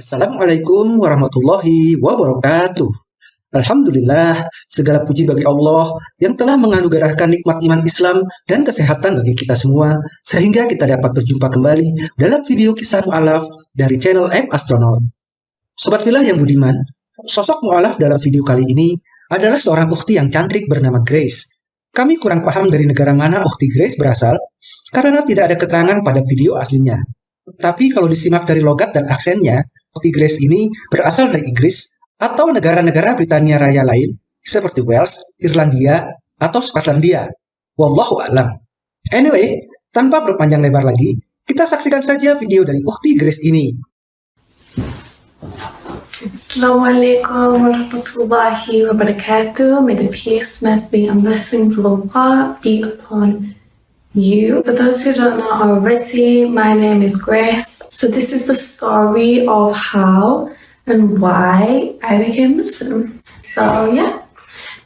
Assalamualaikum warahmatullahi wabarakatuh. Alhamdulillah, segala puji bagi Allah yang telah menganugerahkan nikmat iman Islam dan kesehatan bagi kita semua, sehingga kita dapat berjumpa kembali dalam video kisah mu'alaf dari channel M Astronaut. Sobat Villa yang budiman, sosok mu'alaf dalam video kali ini adalah seorang ukti yang cantik bernama Grace. Kami kurang paham dari negara mana ukti Grace berasal, karena tidak ada keterangan pada video aslinya. Tapi kalau disimak dari logat dan aksennya, Grace ini berasal dari Inggris atau negara-negara Britania Raya lain seperti Wales, Irlandia, atau Skotlandia. Wallahu a'lam. Anyway, tanpa berpanjang lebar lagi, kita saksikan saja video dari Ukti Grace ini. Assalamualaikum warahmatullahi wabarakatuh. May the peace, mercy, and blessings of Allah be upon you. For those who don't know already, my name is Grace. So this is the story of how and why I became Muslim. So yeah,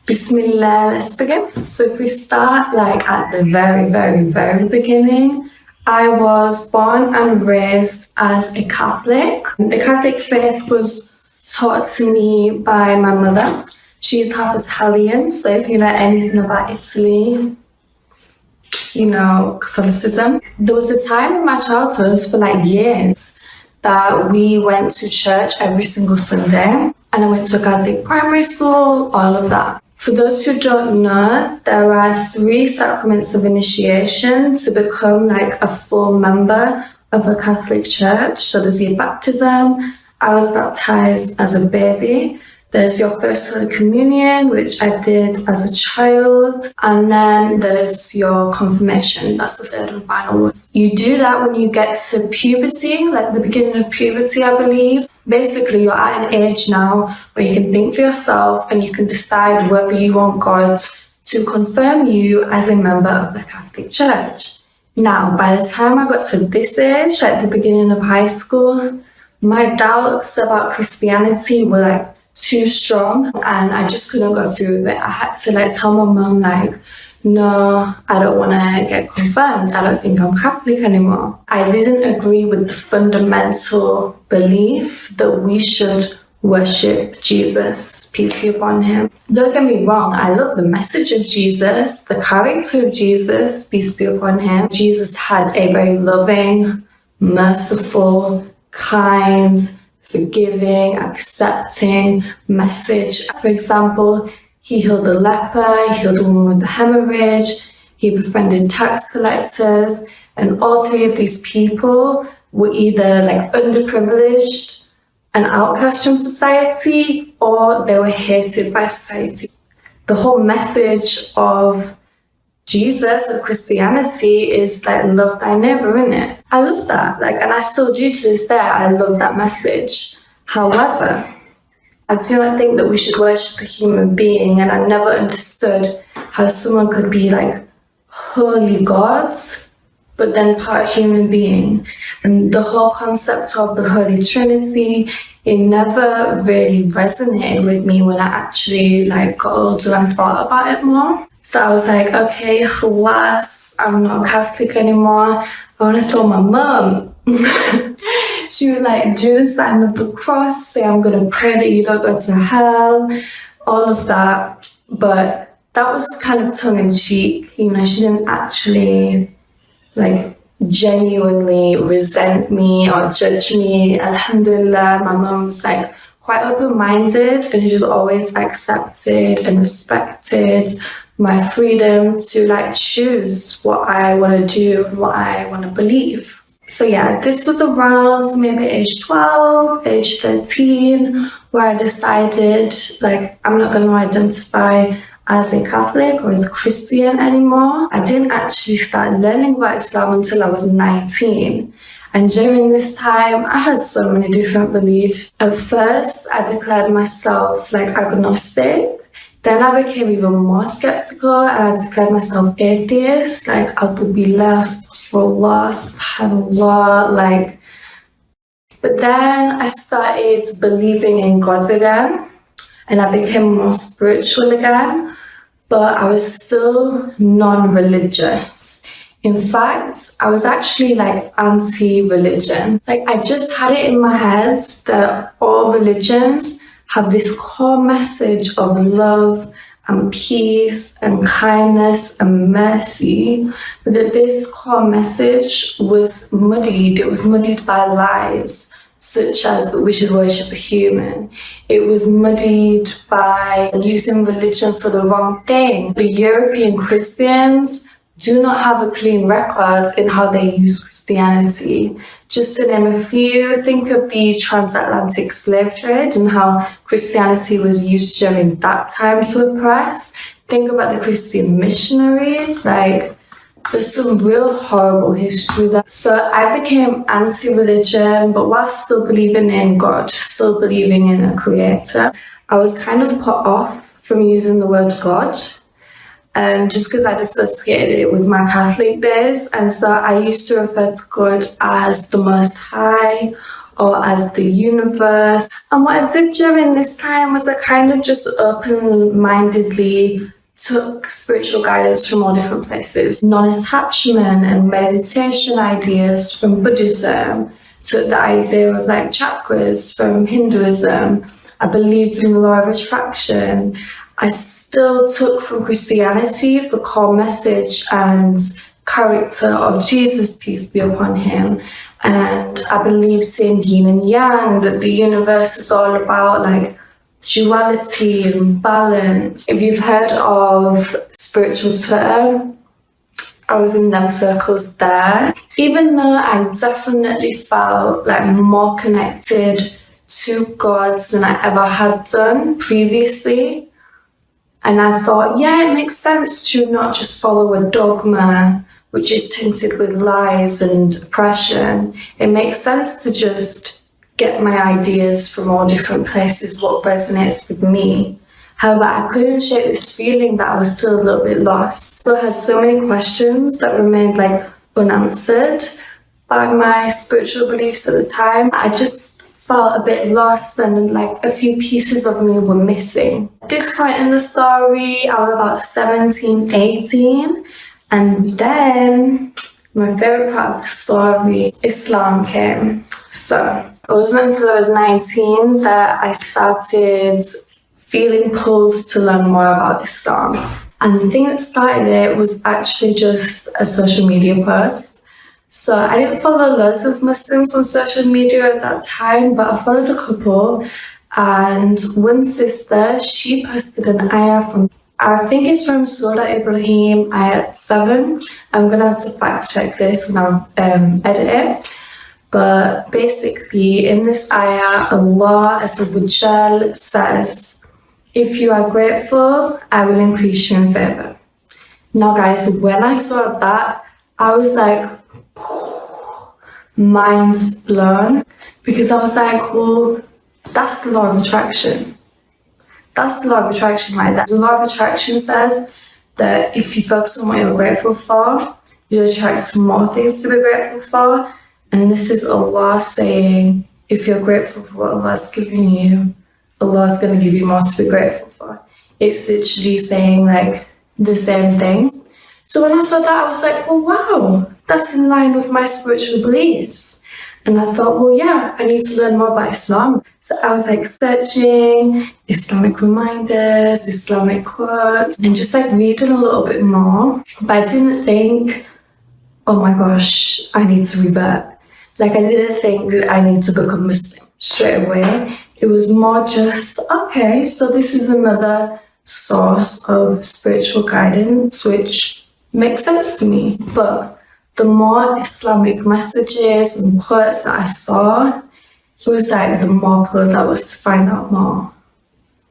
Bismillah, let's begin. So if we start like at the very, very, very beginning, I was born and raised as a Catholic. The Catholic faith was taught to me by my mother. She's half Italian, so if you know anything about Italy, you know, Catholicism. There was a time in my childhood for like years that we went to church every single Sunday and I went to a Catholic primary school, all of that. For those who don't know, there are three sacraments of initiation to become like a full member of a Catholic church. So there's your baptism. I was baptized as a baby. There's your first Holy Communion, which I did as a child. And then there's your confirmation. That's the third and final one. You do that when you get to puberty, like the beginning of puberty, I believe. Basically, you're at an age now where you can think for yourself and you can decide whether you want God to confirm you as a member of the Catholic Church. Now, by the time I got to this age, at the beginning of high school, my doubts about Christianity were like too strong and I just couldn't go through with it. I had to like tell my mom like, no, I don't want to get confirmed. I don't think I'm Catholic anymore. I didn't agree with the fundamental belief that we should worship Jesus, peace be upon him. Don't get me wrong, I love the message of Jesus, the character of Jesus, peace be upon him. Jesus had a very loving, merciful, kind, forgiving, accepting message. For example, he healed the leper, he healed the woman with the hemorrhage, he befriended tax collectors, and all three of these people were either like underprivileged and outcast from society or they were hated by society. The whole message of Jesus of Christianity is like love thy neighbor, isn't it? I love that. Like, and I still do to this day. I love that message. However, I do not think that we should worship a human being, and I never understood how someone could be like wholly gods, but then part human being. And the whole concept of the Holy Trinity, it never really resonated with me when I actually like got older and thought about it more. So I was like, okay, alas, I'm not Catholic anymore. I want to tell my mom. she would like do the sign of the cross, say I'm going to pray that you don't go to hell, all of that. But that was kind of tongue in cheek. You know, she didn't actually like genuinely resent me or judge me. Alhamdulillah, my mom was like quite open-minded and she just always accepted and respected my freedom to like choose what I want to do, what I want to believe. So yeah, this was around maybe age 12, age 13, where I decided like I'm not going to identify as a Catholic or as a Christian anymore. I didn't actually start learning about Islam until I was 19. And during this time, I had so many different beliefs. At first, I declared myself like agnostic then I became even more skeptical and I declared myself atheist, like Billah, Astaghfirullah, SubhanAllah, like. But then I started believing in God again and I became more spiritual again, but I was still non-religious. In fact, I was actually like anti-religion. Like I just had it in my head that all religions have this core message of love and peace and kindness and mercy, but that this core message was muddied. It was muddied by lies such as that we should worship a human. It was muddied by using religion for the wrong thing. The European Christians do not have a clean record in how they use Christianity. Just to name a few, think of the transatlantic slave trade and how Christianity was used during that time to oppress. Think about the Christian missionaries, like there's some real horrible history there. So I became anti-religion, but while still believing in God, still believing in a creator, I was kind of put off from using the word God um, just because I associated it with my Catholic days. And so I used to refer to God as the Most High or as the universe. And what I did during this time was I kind of just open-mindedly took spiritual guidance from all different places. Non-attachment and meditation ideas from Buddhism, took the idea of like chakras from Hinduism. I believed in the law of attraction. I still took from Christianity the core message and character of Jesus, peace be upon him. And I believed in yin and yang, that the universe is all about like duality and balance. If you've heard of spiritual Twitter, I was in them circles there. Even though I definitely felt like more connected to God than I ever had done previously, and I thought, yeah, it makes sense to not just follow a dogma which is tinted with lies and oppression. It makes sense to just get my ideas from all different places, what resonates with me. However, I couldn't shake this feeling that I was still a little bit lost. Still had so many questions that remained like unanswered by my spiritual beliefs at the time. I just felt a bit lost and like a few pieces of me were missing. At this point in the story, I was about 17, 18, and then my favorite part of the story, Islam came. So it wasn't until I was 19 that I started feeling pulled to learn more about Islam. And the thing that started it was actually just a social media post. So I didn't follow loads of Muslims on social media at that time, but I followed a couple. And one sister, she posted an ayah from, I think it's from Surah Ibrahim, ayah 7. I'm going to have to fact check this when I um, edit it. But basically, in this ayah, Allah says, If you are grateful, I will increase you in favor. Now, guys, when I saw that, I was like, minds blown because I was like, well, that's the law of attraction. That's the law of attraction right there. The law of attraction says that if you focus on what you're grateful for, you attract more things to be grateful for. And this is Allah saying, if you're grateful for what Allah's given you, Allah's going to give you more to be grateful for. It's literally saying like the same thing. So when I saw that, I was like, oh wow, that's in line with my spiritual beliefs. And I thought, well, yeah, I need to learn more about Islam. So I was like searching Islamic reminders, Islamic quotes, and just like reading a little bit more. But I didn't think, oh my gosh, I need to revert. Like I didn't think that I need to become Muslim straight away. It was more just, okay, so this is another source of spiritual guidance, which makes sense to me. But the more Islamic messages and quotes that I saw, it was like the more pulled I was to find out more.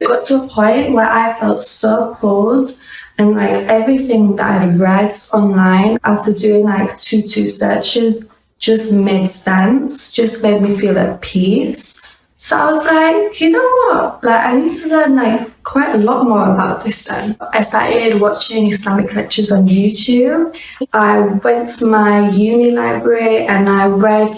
It got to a point where I felt so pulled and like everything that I read online after doing like two two searches just made sense, just made me feel at peace. So I was like, you know what? Like I need to learn like quite a lot more about this then. I started watching Islamic lectures on YouTube. I went to my uni library and I read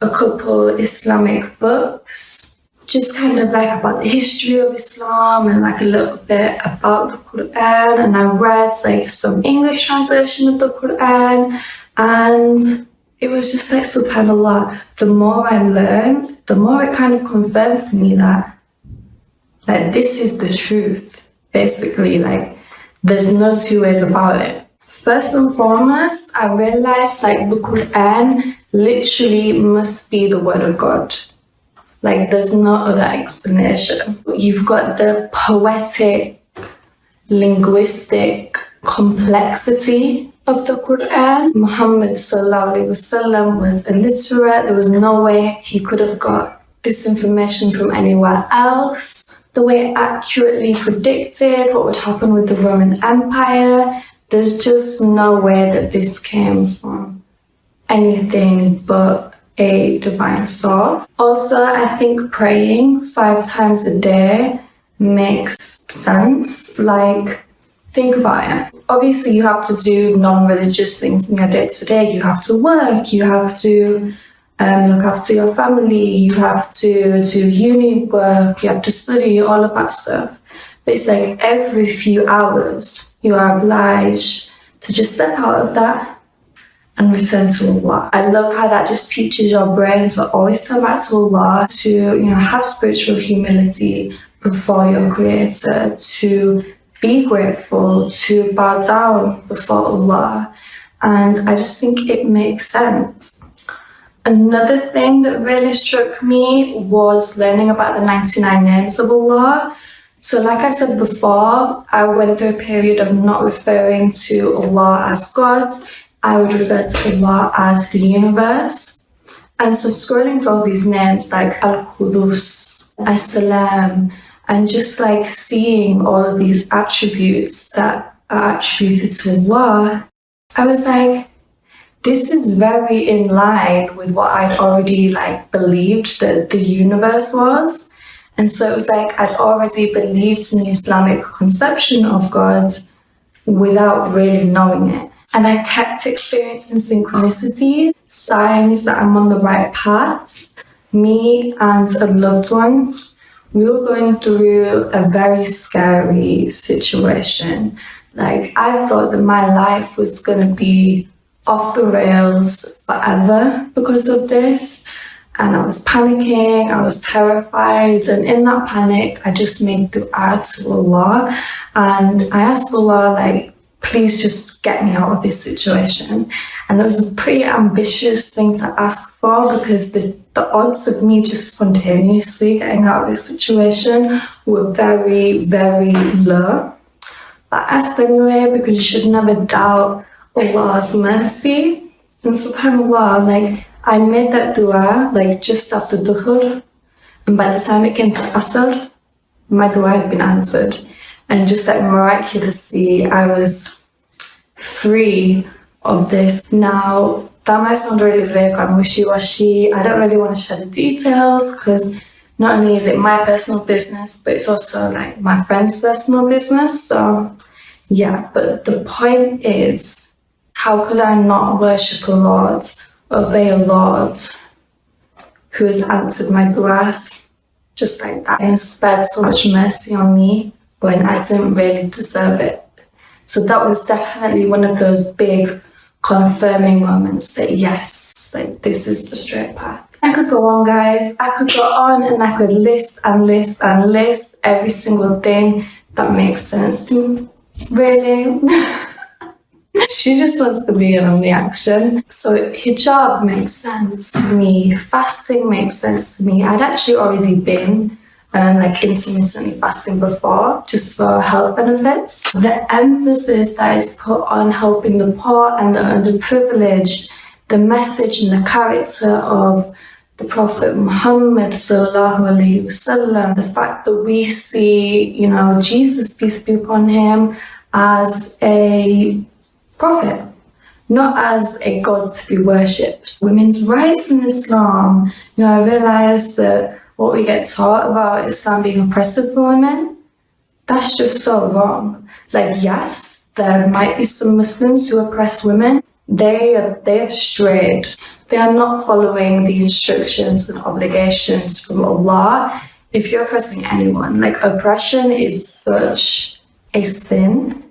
a couple Islamic books just kind of like about the history of Islam and like a little bit about the Quran and I read like some English translation of the Quran and it was just like subhanallah the more I learned the more it kind of confirms to me that like this is the truth basically like there's no two ways about it. First and foremost I realized like the Quran literally must be the word of God. Like there's no other explanation. You've got the poetic linguistic complexity of the Quran. Muhammad wasallam was illiterate. There was no way he could have got this information from anywhere else. The way it accurately predicted what would happen with the Roman Empire. There's just no way that this came from anything but a divine source. Also, I think praying five times a day makes sense. Like, think about it. Obviously, you have to do non-religious things in your day-to-day. You have to work, you have to um, look after your family, you have to do uni work, you have to study, all of that stuff. But it's like every few hours, you are obliged to just step out of that and return to Allah. I love how that just teaches your brain to always turn back to Allah, to you know have spiritual humility before your creator, to be grateful, to bow down before Allah. And I just think it makes sense. Another thing that really struck me was learning about the 99 names of Allah. So like I said before, I went through a period of not referring to Allah as God. I would refer to Allah as the universe. And so scrolling through these names like Al-Qudus, As-Salam, and just like seeing all of these attributes that are attributed to Allah, I was like, this is very in line with what I'd already like believed that the universe was. And so it was like I'd already believed in the Islamic conception of God without really knowing it. And I kept experiencing synchronicity, signs that I'm on the right path. Me and a loved one we were going through a very scary situation. Like, I thought that my life was going to be off the rails forever because of this. And I was panicking, I was terrified. And in that panic, I just made dua to Allah. And I asked Allah, like, please just get me out of this situation. And it was a pretty ambitious thing to ask for because the, the odds of me just spontaneously getting out of this situation were very, very low. But I asked anyway because you should never doubt Allah's mercy. And subhanAllah, like I made that dua like just after Dhuhr. And by the time it came to Asr, my dua had been answered and just like miraculously I was free of this. Now that might sound really vague and wishy-washy. I don't really want to share the details because not only is it my personal business, but it's also like my friend's personal business. So yeah, but the point is, how could I not worship a Lord, obey a Lord who has answered my duas just like that and spared so much mercy on me when I didn't really deserve it. So that was definitely one of those big confirming moments that yes, like this is the straight path. I could go on guys, I could go on and I could list and list and list every single thing that makes sense to me. Really? she just wants to be in on the action. So hijab makes sense to me, fasting makes sense to me. I'd actually already been um, like intermittently fasting before just for health benefits. The emphasis that is put on helping the poor and the underprivileged, the message and the character of the Prophet Muhammad sallallahu alaihi wasallam, the fact that we see, you know, Jesus, peace be upon him, as a prophet, not as a god to be worshipped. Women's rights in Islam, you know, I realized that what we get taught about Islam being oppressive for women, that's just so wrong. Like, yes, there might be some Muslims who oppress women. They have, they have strayed. They are not following the instructions and obligations from Allah if you're oppressing anyone, like oppression is such a sin.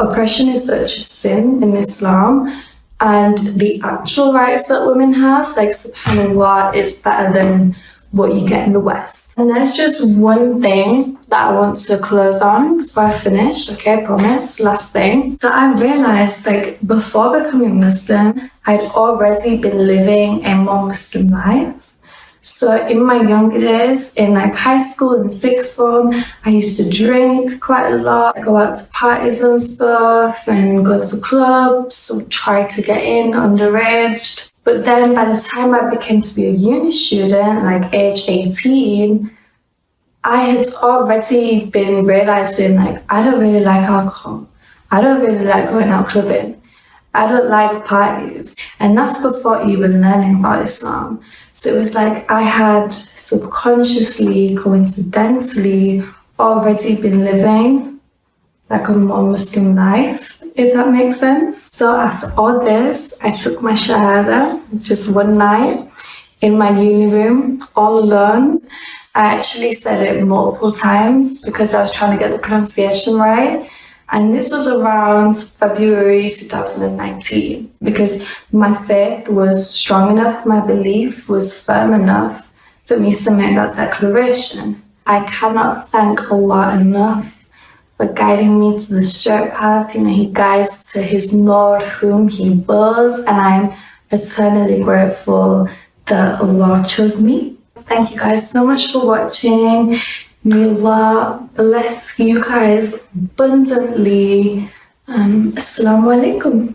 Oppression is such a sin in Islam, and the actual rights that women have, like subhanAllah, is better than what you get in the West. And there's just one thing that I want to close on before I finish, okay, I promise, last thing. So I realized like before becoming Muslim, I'd already been living a more Muslim life. So in my younger days, in like high school and sixth form, I used to drink quite a lot, I go out to parties and stuff and go to clubs, or try to get in underage. But then by the time I became to be a uni student, like age 18, I had already been realizing like, I don't really like alcohol. I don't really like going out clubbing. I don't like parties. And that's before even learning about Islam. So it was like I had subconsciously, coincidentally, already been living like a more Muslim life, if that makes sense. So after all this, I took my Shahada just one night in my uni room, all alone. I actually said it multiple times because I was trying to get the pronunciation right. And this was around February 2019 because my faith was strong enough, my belief was firm enough for me to make that declaration. I cannot thank Allah enough for guiding me to the straight path. You know, He guides to His Lord whom He wills, and I'm eternally grateful that Allah chose me Thank you guys so much for watching. May Allah bless you guys abundantly. Um, Assalamualaikum.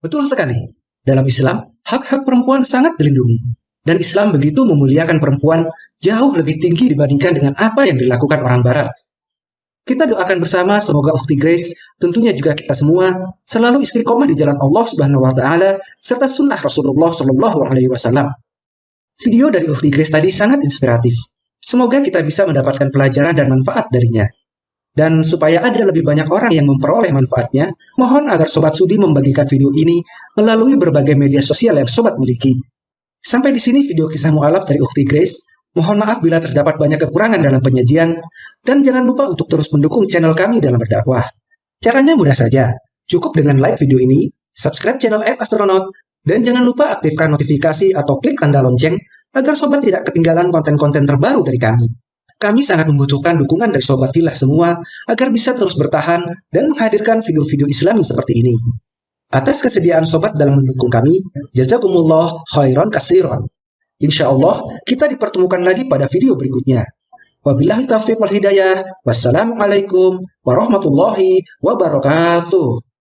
Betul sekali. Dalam Islam, hak-hak perempuan sangat dilindungi. Dan Islam begitu memuliakan perempuan jauh lebih tinggi dibandingkan dengan apa yang dilakukan orang Barat. Kita doakan bersama semoga Ukti Grace, tentunya juga kita semua, selalu istiqomah di jalan Allah Subhanahu wa taala serta sunnah Rasulullah Shallallahu alaihi wasallam. Video dari Ukti Grace tadi sangat inspiratif. Semoga kita bisa mendapatkan pelajaran dan manfaat darinya. Dan supaya ada lebih banyak orang yang memperoleh manfaatnya, mohon agar Sobat Sudi membagikan video ini melalui berbagai media sosial yang Sobat miliki. Sampai di sini video kisah mu'alaf dari Ukti Grace. Mohon maaf bila terdapat banyak kekurangan dalam penyajian, dan jangan lupa untuk terus mendukung channel kami dalam berdakwah. Caranya mudah saja, cukup dengan like video ini, subscribe channel App Astronaut, dan jangan lupa aktifkan notifikasi atau klik tanda lonceng agar sobat tidak ketinggalan konten-konten terbaru dari kami. Kami sangat membutuhkan dukungan dari sobat filah semua agar bisa terus bertahan dan menghadirkan video-video Islami seperti ini. Atas kesediaan sobat dalam mendukung kami, jazakumullah khairan kasiron. Insya Allah, kita dipertemukan lagi pada video berikutnya. Wabillahi taufiq wal hidayah. Wassalamualaikum warahmatullahi wabarakatuh.